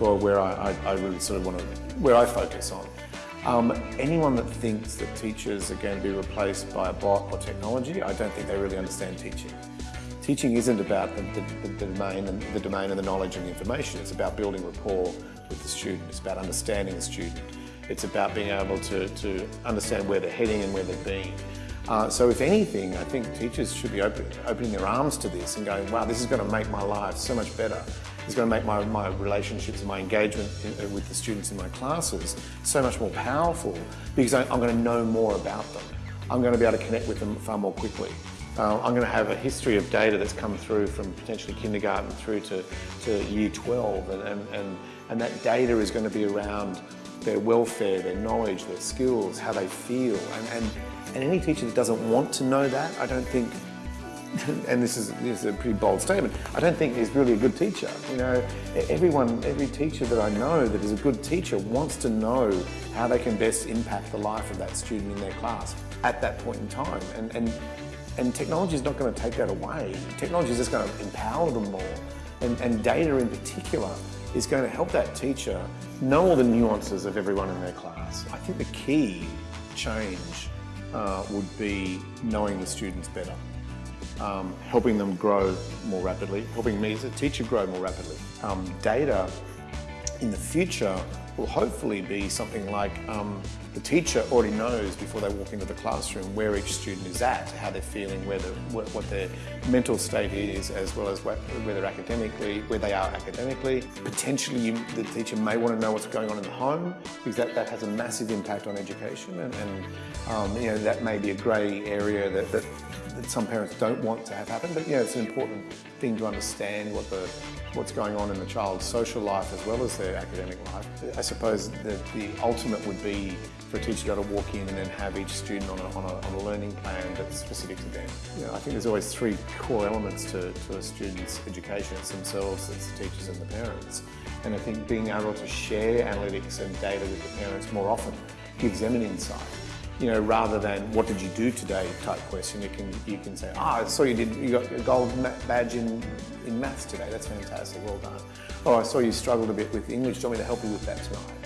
or where I, I, I really sort of want to, where I focus on. Um, anyone that thinks that teachers are going to be replaced by a bot or technology, I don't think they really understand teaching. Teaching isn't about the, the, the, domain and the domain and the knowledge and the information. It's about building rapport with the student. It's about understanding the student. It's about being able to, to understand where they're heading and where they've been. Uh, so if anything, I think teachers should be open, opening their arms to this and going, wow, this is going to make my life so much better. It's going to make my, my relationships and my engagement in, uh, with the students in my classes so much more powerful because I, I'm going to know more about them. I'm going to be able to connect with them far more quickly. Uh, I'm going to have a history of data that's come through from potentially kindergarten through to, to year 12 and, and, and, and that data is going to be around their welfare, their knowledge, their skills, how they feel. And, and, and any teacher that doesn't want to know that, I don't think, and this is, this is a pretty bold statement, I don't think is really a good teacher. You know, everyone, every teacher that I know that is a good teacher wants to know how they can best impact the life of that student in their class at that point in time. And, and, and technology is not going to take that away. Technology is just going to empower them more. And, and data in particular is going to help that teacher know all the nuances of everyone in their class. I think the key change uh, would be knowing the students better, um, helping them grow more rapidly, helping me as a teacher grow more rapidly. Um, data in the future will hopefully be something like um, the teacher already knows before they walk into the classroom where each student is at, how they're feeling, where the, what, what, their mental state is, as well as where they're academically, where they are academically. Potentially, you, the teacher may want to know what's going on in the home because that, that has a massive impact on education, and, and um, you know that may be a grey area that, that that some parents don't want to have happen, but yeah, it's an important thing to understand what the what's going on in the child's social life as well as their academic life. I suppose that the ultimate would be for a teacher to able to walk in and then have each student on a, on a, on a learning plan that's specific to them. You know, I think there's always three core elements to, to a student's education. It's themselves, it's the teachers and the parents. And I think being able to share analytics and data with the parents more often gives them an insight you know, rather than what did you do today type question, you can you can say, ah, oh, I saw you did you got a gold badge in in maths today. That's fantastic. Well done. Oh, I saw you struggled a bit with English. Do you want me to help you with that tonight?